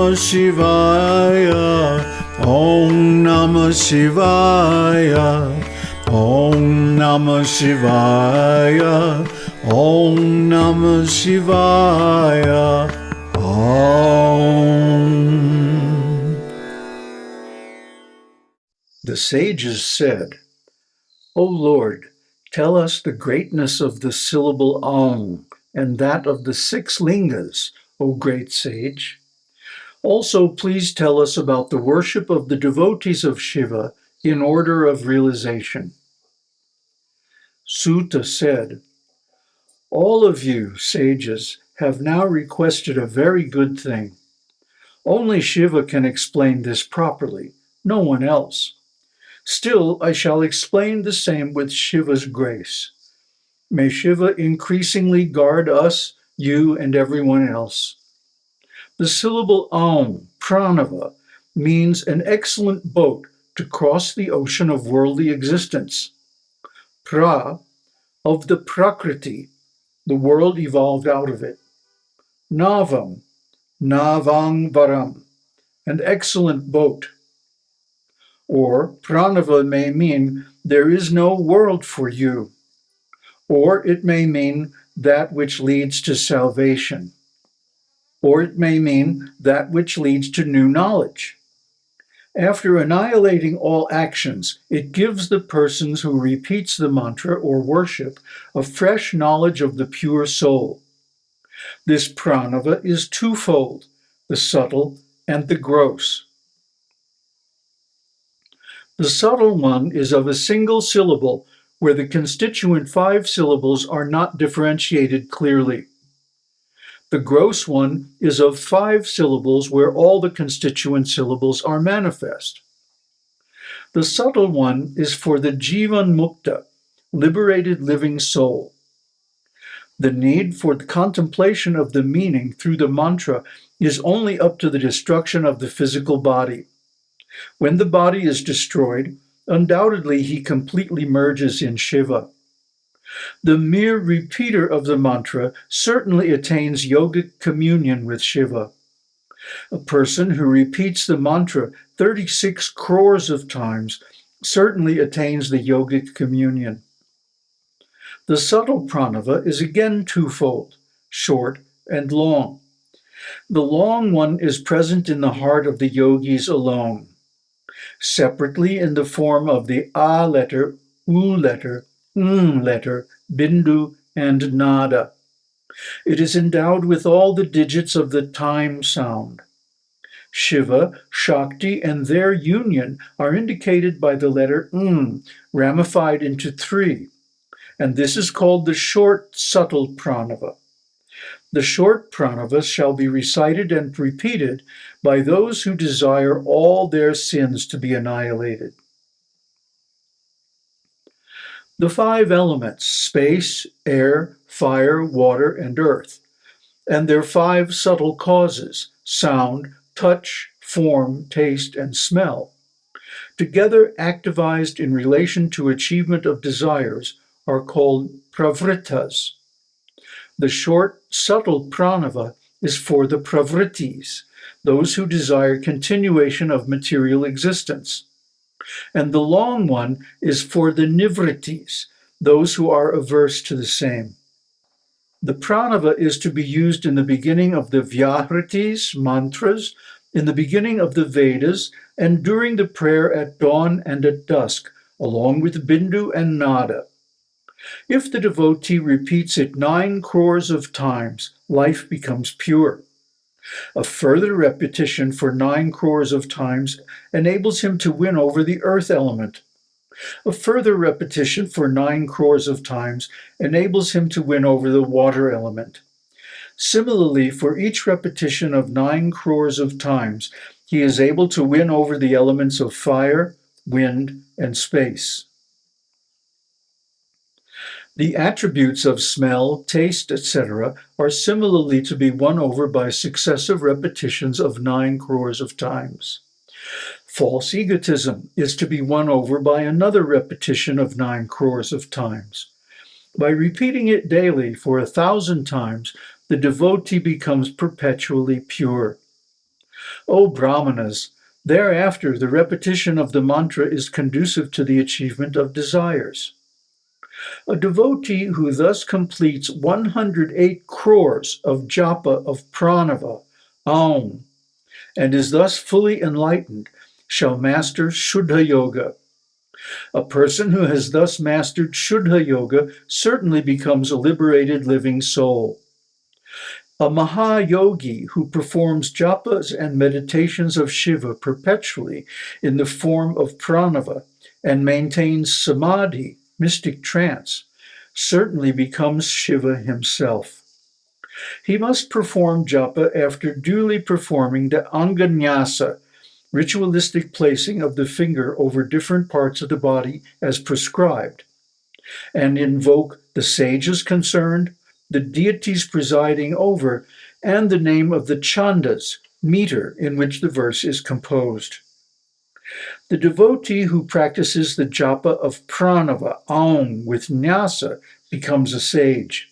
Namah Shivaya. Om Namah Shivaya. Om Namah Shivaya. Om Namah Shivaya. Om. The sages said, O Lord, tell us the greatness of the syllable Om and that of the six lingas, O great sage. Also, please tell us about the worship of the devotees of Shiva in order of realization. Suta said, All of you, sages, have now requested a very good thing. Only Shiva can explain this properly, no one else. Still, I shall explain the same with Shiva's grace. May Shiva increasingly guard us, you, and everyone else. The syllable Aum, pranava, means an excellent boat to cross the ocean of worldly existence. Pra, of the Prakriti, the world evolved out of it. Navam, Navang Varam, an excellent boat. Or pranava may mean there is no world for you or it may mean that which leads to salvation, or it may mean that which leads to new knowledge. After annihilating all actions, it gives the persons who repeats the mantra or worship a fresh knowledge of the pure soul. This pranava is twofold, the subtle and the gross. The subtle one is of a single syllable where the constituent five syllables are not differentiated clearly. The gross one is of five syllables where all the constituent syllables are manifest. The subtle one is for the Jivan Mukta, liberated living soul. The need for the contemplation of the meaning through the mantra is only up to the destruction of the physical body. When the body is destroyed, undoubtedly he completely merges in Shiva. The mere repeater of the mantra certainly attains yogic communion with Shiva. A person who repeats the mantra 36 crores of times certainly attains the yogic communion. The subtle pranava is again twofold, short and long. The long one is present in the heart of the yogis alone separately in the form of the A letter, U letter, M letter, Bindu, and Nada. It is endowed with all the digits of the time sound. Shiva, Shakti, and their union are indicated by the letter M, ramified into three, and this is called the short, subtle pranava. The short pranavas shall be recited and repeated by those who desire all their sins to be annihilated. The five elements, space, air, fire, water, and earth, and their five subtle causes, sound, touch, form, taste, and smell, together activized in relation to achievement of desires, are called pravritas. The short, subtle pranava is for the pravritis, those who desire continuation of material existence. And the long one is for the nivritis, those who are averse to the same. The pranava is to be used in the beginning of the vyahritis, mantras, in the beginning of the Vedas, and during the prayer at dawn and at dusk, along with Bindu and Nada. If the devotee repeats it nine crores of times, life becomes pure. A further repetition for nine crores of times enables him to win over the earth element. A further repetition for nine crores of times enables him to win over the water element. Similarly, for each repetition of nine crores of times, he is able to win over the elements of fire, wind, and space. The attributes of smell, taste, etc. are similarly to be won over by successive repetitions of nine crores of times. False egotism is to be won over by another repetition of nine crores of times. By repeating it daily for a thousand times, the devotee becomes perpetually pure. O Brahmanas, thereafter the repetition of the mantra is conducive to the achievement of desires. A devotee who thus completes 108 crores of japa of pranava, Aum, and is thus fully enlightened shall master Shuddha Yoga. A person who has thus mastered Shuddha Yoga certainly becomes a liberated living soul. A Mahayogi who performs japas and meditations of Shiva perpetually in the form of pranava and maintains samadhi, mystic trance, certainly becomes Shiva himself. He must perform japa after duly performing the anganyasa, ritualistic placing of the finger over different parts of the body as prescribed, and invoke the sages concerned, the deities presiding over, and the name of the chandas, meter in which the verse is composed. The devotee who practices the japa of pranava, aum, with nyasa becomes a sage.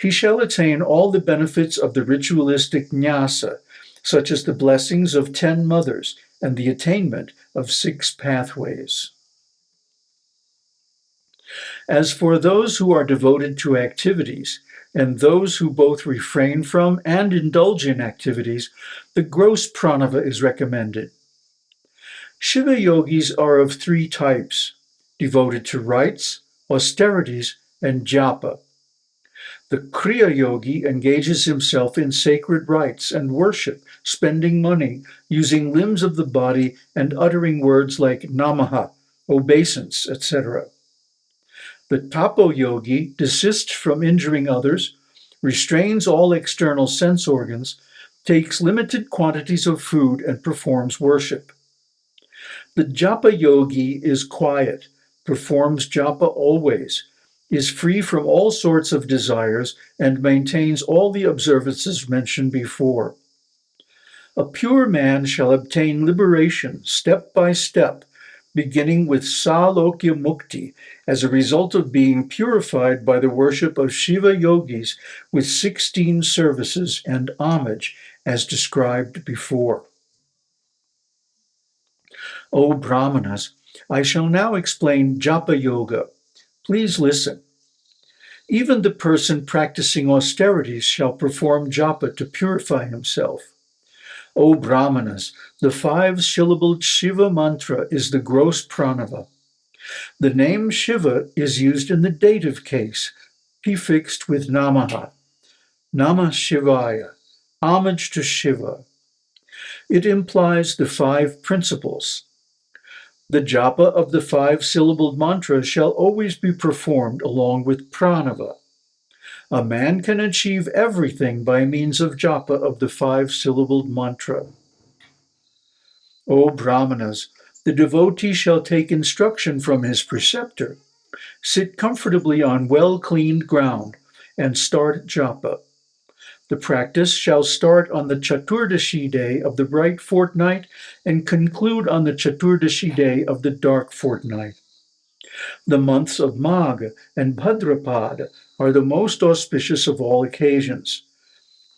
He shall attain all the benefits of the ritualistic nyasa, such as the blessings of ten mothers and the attainment of six pathways. As for those who are devoted to activities, and those who both refrain from and indulge in activities, the gross pranava is recommended. Shiva yogis are of three types devoted to rites, austerities, and japa. The Kriya yogi engages himself in sacred rites and worship, spending money, using limbs of the body, and uttering words like namaha, obeisance, etc. The tapo yogi desists from injuring others, restrains all external sense organs, takes limited quantities of food, and performs worship. The japa yogi is quiet, performs japa always, is free from all sorts of desires, and maintains all the observances mentioned before. A pure man shall obtain liberation step by step beginning with Salokya Mukti as a result of being purified by the worship of Shiva yogis with 16 services and homage as described before. O Brahmanas, I shall now explain Japa Yoga. Please listen. Even the person practicing austerities shall perform japa to purify himself. O Brahmanas, the five syllabled Shiva mantra is the gross pranava. The name Shiva is used in the dative case, prefixed with Namaha. Namah Shivaya, homage to Shiva. It implies the five principles. The japa of the five syllabled mantra shall always be performed along with pranava. A man can achieve everything by means of japa of the five syllabled mantra. O Brahmanas, the devotee shall take instruction from his preceptor, sit comfortably on well cleaned ground, and start japa. The practice shall start on the Chaturdashi day of the bright fortnight and conclude on the Chaturdashi day of the dark fortnight. The months of Magh and Bhadrapad are the most auspicious of all occasions.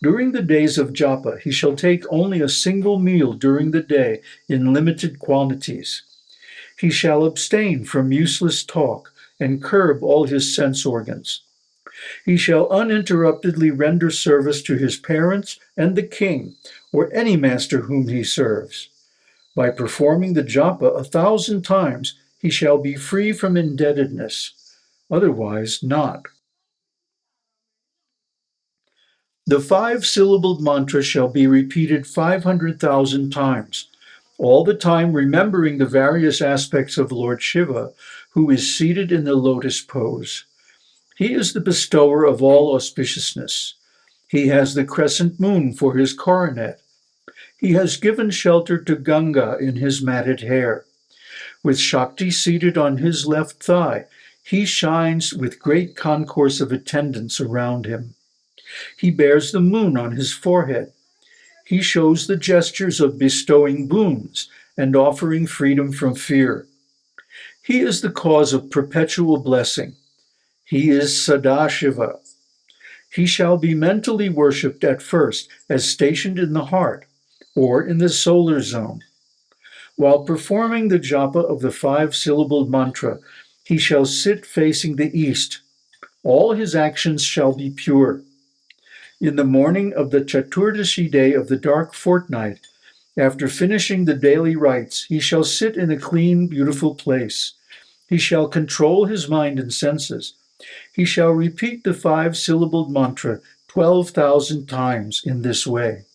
During the days of japa, he shall take only a single meal during the day in limited quantities. He shall abstain from useless talk and curb all his sense organs. He shall uninterruptedly render service to his parents and the king, or any master whom he serves. By performing the japa a thousand times, he shall be free from indebtedness, otherwise not. The five syllabled mantra shall be repeated 500,000 times, all the time remembering the various aspects of Lord Shiva, who is seated in the lotus pose. He is the bestower of all auspiciousness. He has the crescent moon for his coronet. He has given shelter to Ganga in his matted hair. With Shakti seated on his left thigh, he shines with great concourse of attendants around him. He bears the moon on his forehead. He shows the gestures of bestowing boons and offering freedom from fear. He is the cause of perpetual blessing. He is Sadashiva. He shall be mentally worshipped at first as stationed in the heart, or in the solar zone. While performing the japa of the five syllabled mantra, he shall sit facing the east. All his actions shall be pure. In the morning of the Chaturdashi day of the dark fortnight, after finishing the daily rites, he shall sit in a clean, beautiful place. He shall control his mind and senses. He shall repeat the five syllabled mantra 12,000 times in this way.